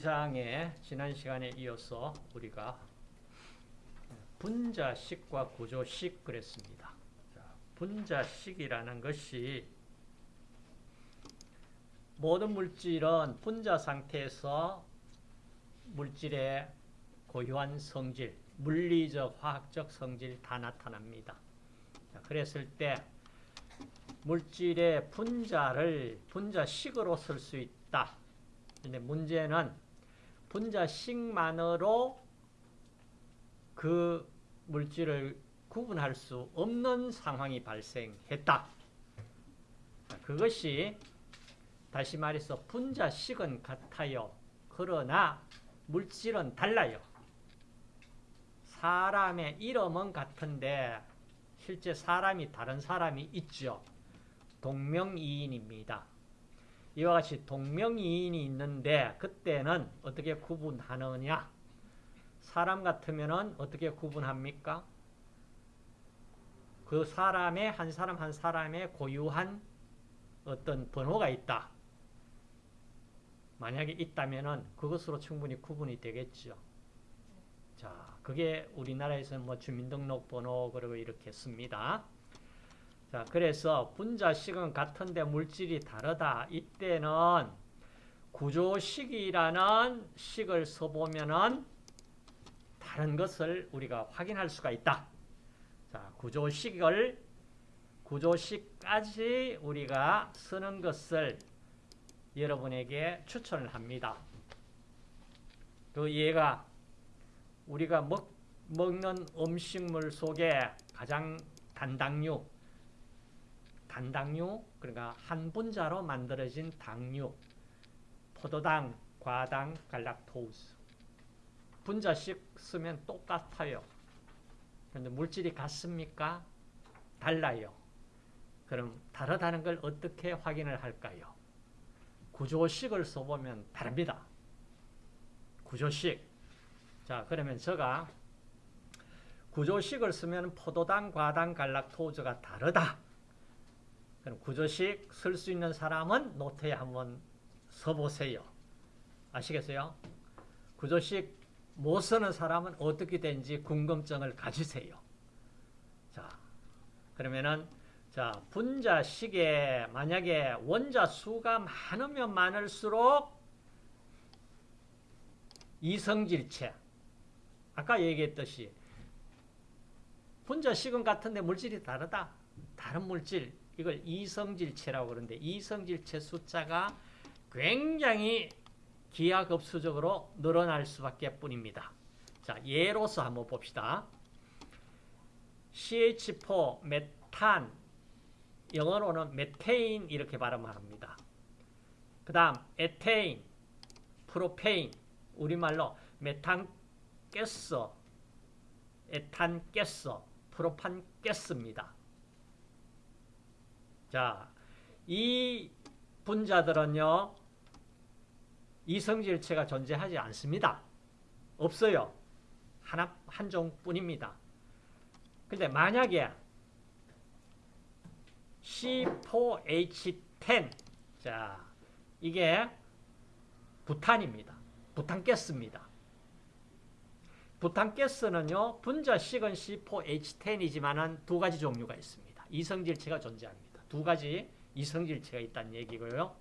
2장에 지난 시간에 이어서 우리가 분자식과 구조식 그랬습니다. 분자식이라는 것이 모든 물질은 분자 상태에서 물질의 고유한 성질, 물리적, 화학적 성질 다 나타납니다. 그랬을 때 물질의 분자를 분자식으로 쓸 수 있다. 근데 문제는 분자식만으로 그 물질을 구분할 수 없는 상황이 발생했다. 그것이 다시 말해서 분자식은 같아요. 그러나 물질은 달라요. 사람의 이름은 같은데 실제 사람이 다른 사람이 있죠. 동명이인입니다. 이와 같이 동명이인이 있는데 그때는 어떻게 구분하느냐? 사람 같으면 어떻게 구분합니까? 그 사람의 한 사람 한 사람의 고유한 어떤 번호가 있다. 만약에 있다면 그것으로 충분히 구분이 되겠죠. 자, 그게 우리나라에서는 뭐 주민등록번호 그리고 이렇게 씁니다. 자, 그래서 분자식은 같은데 물질이 다르다. 이때는 구조식이라는 식을 써보면은 다른 것을 우리가 확인할 수가 있다. 자, 구조식을 구조식까지 우리가 쓰는 것을 여러분에게 추천을 합니다. 그 얘가 우리가 먹, 먹는 음식물 속에 가장 단당류, 단당류, 그러니까 한 분자로 만들어진 당류, 포도당, 과당, 갈락토스. 분자식 쓰면 똑같아요. 그런데 물질이 같습니까? 달라요. 그럼 다르다는 걸 어떻게 확인을 할까요? 구조식을 써보면 다릅니다. 구조식. 자, 그러면 제가 구조식을 쓰면 포도당, 과당, 갈락토즈가 다르다. 그럼 구조식 쓸 수 있는 사람은 노트에 한번 써보세요. 아시겠어요? 구조식 못 쓰는 사람은 어떻게 된지 궁금증을 가지세요. 자, 그러면은 자 분자식에 만약에 원자 수가 많으면 많을수록 이성질체 아까 얘기했듯이 분자식은 같은데 물질이 다르다. 다른 물질 이걸 이성질체라고 그러는데 이성질체 숫자가 굉장히 기하급수적으로 늘어날 수밖에 뿐입니다. 자, 예로서 한번 봅시다. CH4 메탄 영어로는 메테인 이렇게 발음합니다. 그 다음 에테인, 프로페인 우리말로 메탄가스, 에탄가스, 프로판가스입니다. 자, 이 분자들은요. 이성질체가 존재하지 않습니다. 없어요. 하나 한 종뿐입니다. 근데 만약에 C4H10 자, 이게 부탄입니다. 부탄가스입니다. 부탄가스는요. 분자식은 C4H10이지만 두 가지 종류가 있습니다. 이성질체가 존재합니다. 두 가지 이성질체가 있다는 얘기고요.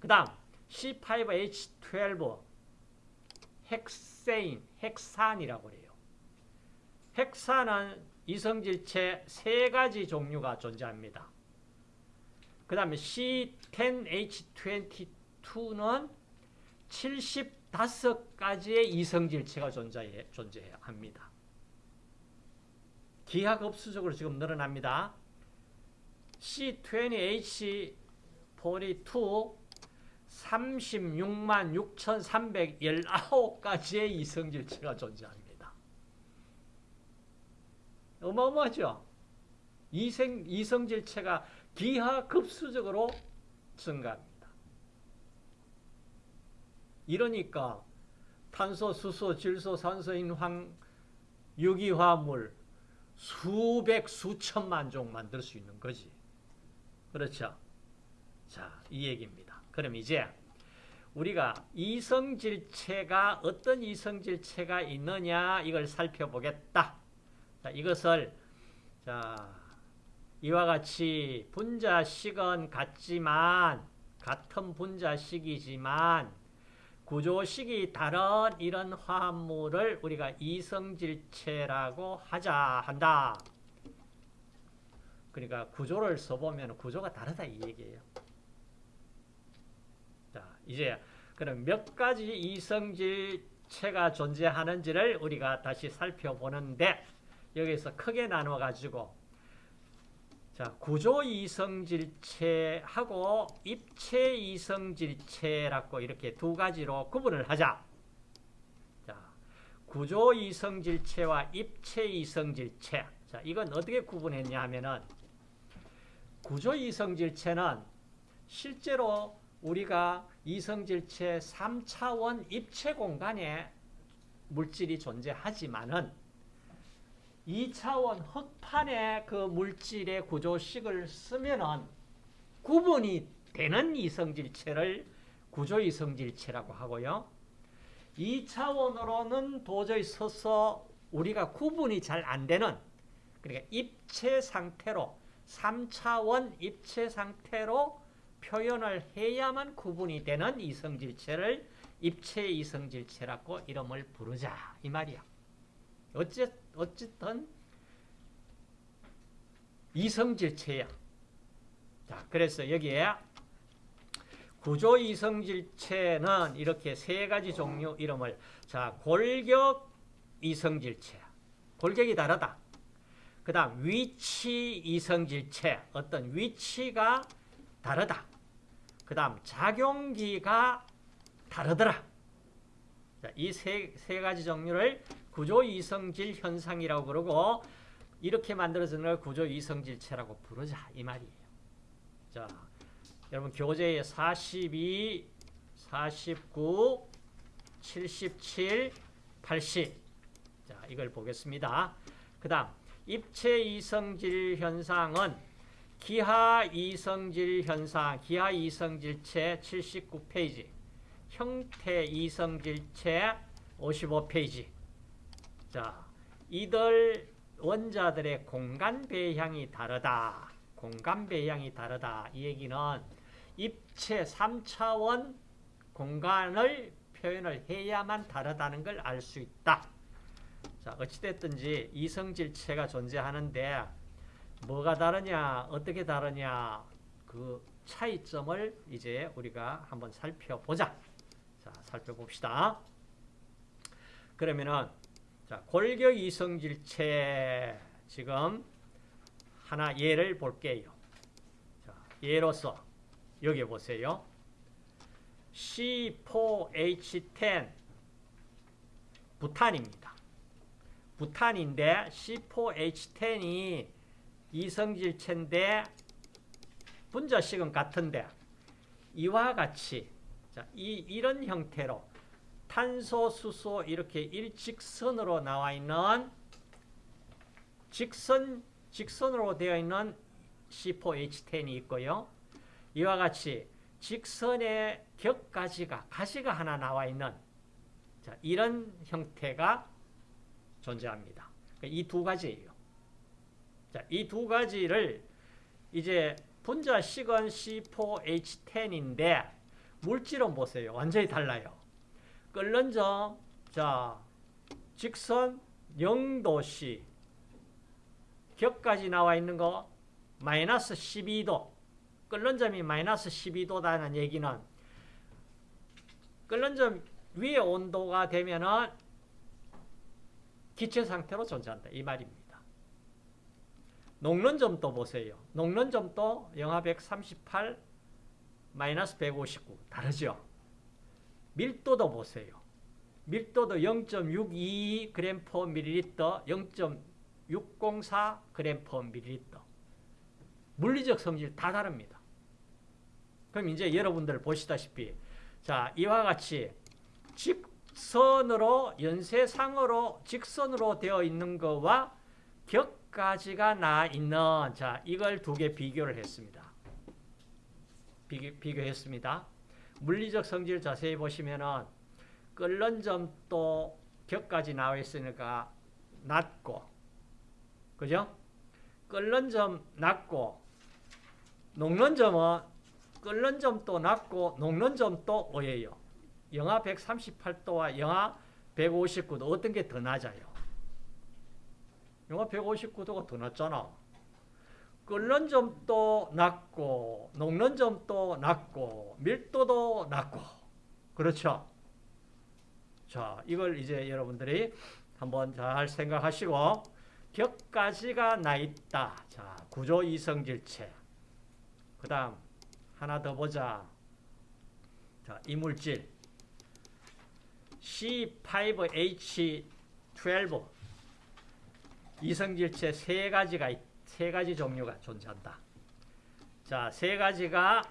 그 다음 C5H12 헥세인, 헥산이라고 해요. 헥산은 이성질체 세 가지 종류가 존재합니다. 그 다음에 C10H22는 75가지의 이성질체가 존재해, 존재합니다. 기하급수적으로 지금 늘어납니다. C20H42 36만 6,319가지의 이성질체가 존재합니다. 어마어마하죠? 이생, 이성질체가 기하급수적으로 증가합니다. 이러니까 탄소, 수소, 질소, 산소, 인황, 유기화물 수백, 수천만 종 만들 수 있는 거지. 그렇죠? 자, 이 얘기입니다. 그럼 이제 우리가 이성질체가 어떤 이성질체가 있느냐 이걸 살펴보겠다. 자, 이것을 자, 이와 같이 분자식은 같지만 같은 분자식이지만 구조식이 다른 이런 화합물을 우리가 이성질체라고 하자 한다. 그러니까 구조를 써보면 구조가 다르다 이 얘기예요. 자, 이제 그럼 몇 가지 이성질체가 존재하는지를 우리가 다시 살펴보는데 여기서 크게 나눠 가지고 자, 구조 이성질체하고 입체 이성질체라고 이렇게 두 가지로 구분을 하자. 자, 구조 이성질체와 입체 이성질체. 자, 이건 어떻게 구분했냐 하면은 구조 이성질체는 실제로 우리가 이성질체 3차원 입체 공간에 물질이 존재하지만은 2차원 흑판에 그 물질의 구조식을 쓰면은 구분이 되는 이성질체를 구조 이성질체라고 하고요. 2차원으로는 도저히 서서 우리가 구분이 잘 안 되는 그러니까 입체 상태로 3차원 입체 상태로 표현을 해야만 구분이 되는 이성질체를 입체 이성질체라고 이름을 부르자 이 말이야. 어쨌든 이성질체야. 자, 그래서 여기에 구조 이성질체는 이렇게 세 가지 종류 이름을 자 골격 이성질체 골격이 다르다. 그 다음 위치 이성질체 어떤 위치가 다르다. 그 다음 작용기가 다르더라. 이세 세 가지 종류를 구조 이성질 현상이라고 그러고 이렇게 만들어지는 걸 구조 이성질체라고 부르자 이 말이에요. 자, 여러분 교재에 42, 49, 77, 80. 자, 이걸 보겠습니다. 그 다음 입체 이성질 현상은 기하 이성질 현상, 기하 이성질체 79페이지, 형태 이성질체 55페이지. 자, 이들 원자들의 공간 배향이 다르다. 공간 배향이 다르다. 이 얘기는 입체 3차원 공간을 표현을 해야만 다르다는 걸 알 수 있다. 자, 어찌됐든지 이성질체가 존재하는데 뭐가 다르냐, 어떻게 다르냐 그 차이점을 이제 우리가 한번 살펴보자. 자, 살펴봅시다. 그러면은 자, 골격 이성질체 지금 하나 예를 볼게요. 자, 예로서 여기 보세요. C4H10 부탄입니다. 부탄인데 C4H10이 이성질체인데 분자식은 같은데 이와 같이 자, 이, 이런 형태로 탄소, 수소 이렇게 일직선으로 나와 있는 직선, 직선으로 되어 있는 C4H10이 있고요. 이와 같이 직선의 격가지가, 가지가 하나 나와 있는 자, 이런 형태가 존재합니다. 이두 가지예요. 자, 이 두 가지를 이제 분자식은 C4H10인데 물질은 보세요. 완전히 달라요. 끓는 점, 자, 직선 0도씨, 격까지 나와 있는 거 마이너스 12도, 끓는 점이 마이너스 12도다는 얘기는 끓는 점 위의 온도가 되면은 기체 상태로 존재한다. 이 말입니다. 녹는 점도 보세요. 녹는 점도 영하 138, 마이너스 159. 다르죠? 밀도도 보세요. 밀도도 0.62g per ml, 0.604g per ml. 물리적 성질 다 다릅니다. 그럼 이제 여러분들 보시다시피 자 이와 같이 직 선으로 연쇄상으로 직선으로 되어 있는 거와 격가지가 나 있는 자 이걸 두 개 비교를 했습니다. 비교, 비교 했습니다. 물리적 성질 자세히 보시면은 끓는 점도 격까지 나와 있으니까 낮고 그죠? 끓는 점 낮고 녹는 점은 끓는 점도 낮고 녹는 점도 오예요. 영하 138도와 영하 159도 어떤 게 더 낮아요? 영하 159도가 더 낮잖아. 끓는 점도 낮고 녹는 점도 낮고 밀도도 낮고 그렇죠? 자 이걸 이제 여러분들이 한번 잘 생각하시고 격가지가 나 있다. 자 구조 이성질체 그 다음 하나 더 보자. 자 이물질 C5H12 이성질체 세 가지가 있, 세 가지 종류가 존재한다. 자, 세 가지가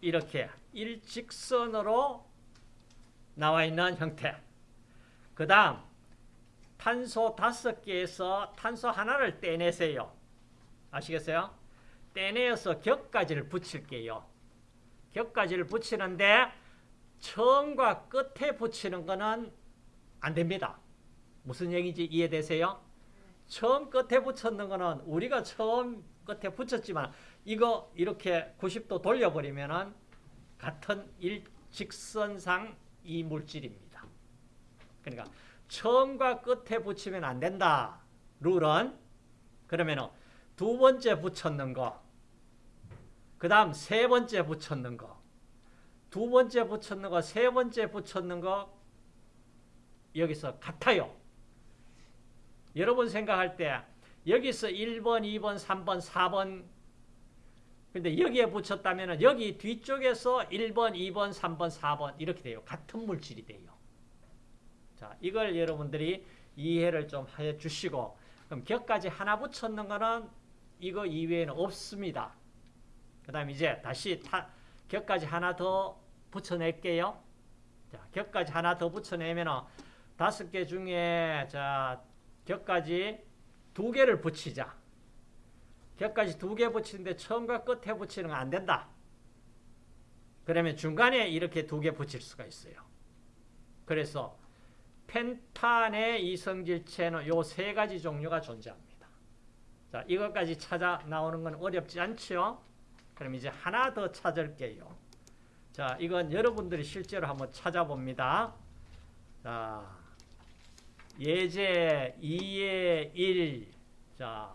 이렇게 일직선으로 나와 있는 형태. 그 다음, 탄소 다섯 개에서 탄소 하나를 떼내세요. 아시겠어요? 떼내어서 격가지를 붙일게요. 격가지를 붙이는데 처음과 끝에 붙이는 거는 안 됩니다. 무슨 얘기인지 이해되세요? 처음 끝에 붙였는 거는 우리가 처음 끝에 붙였지만 이거 이렇게 90도 돌려버리면은 같은 일직선상 이 물질입니다. 그러니까 처음과 끝에 붙이면 안 된다. 룰은 그러면은 두 번째 붙였는 거, 그 다음 세 번째 붙였는 거, 두 번째 붙였는 거, 세 번째 붙였는 거 여기서 같아요. 여러분 생각할 때 여기서 1번, 2번, 3번, 4번 근데 여기에 붙였다면 여기 뒤쪽에서 1번, 2번, 3번, 4번 이렇게 돼요. 같은 물질이 돼요. 자, 이걸 여러분들이 이해를 좀 해 주시고 그럼 격까지 하나 붙였는 거는 이거 이외에는 없습니다. 그 다음 이제 다시 타, 격까지 하나 더 붙여낼게요. 자, 격까지 하나 더 붙여내면 다섯 개 중에 자 격까지 두 개를 붙이자. 격까지 두 개 붙이는데 처음과 끝에 붙이는 건 안 된다. 그러면 중간에 이렇게 두 개 붙일 수가 있어요. 그래서 펜탄의 이성질체는 요 세 가지 종류가 존재합니다. 자, 이것까지 찾아 나오는 건 어렵지 않죠? 그럼 이제 하나 더 찾을게요. 자, 이건 여러분들이 실제로 한번 찾아봅니다. 자, 예제 2의 1. 자,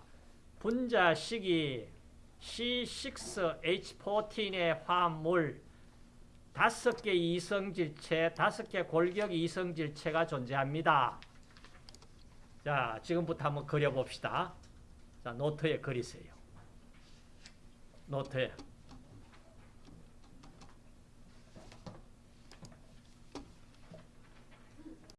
분자 시기 C6H14의 화합물 다섯 개 이성질체, 다섯 개 골격 이성질체가 존재합니다. 자, 지금부터 한번 그려봅시다. 자, 노트에 그리세요. 노트에.